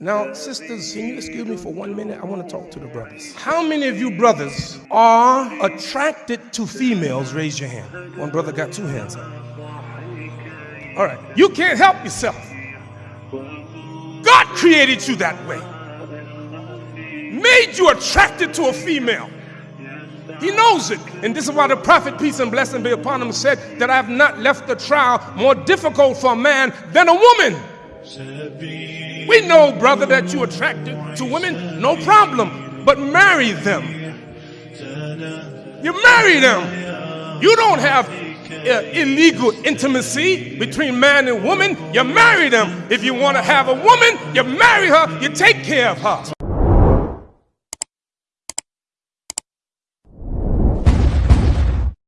Now, sisters, can you excuse me for one minute? I want to talk to the brothers. How many of you brothers are attracted to females? Raise your hand. One brother got two hands up. All right. You can't help yourself. God created you that way, made you attracted to a female. He knows it. And this is why the prophet, peace and blessing be upon him, said that I have not left the trial more difficult for a man than a woman. We know, brother, that you're attracted to women, no problem. But marry them. You marry them. You don't have uh, illegal intimacy between man and woman. You marry them. If you want to have a woman, you marry her, you take care of her.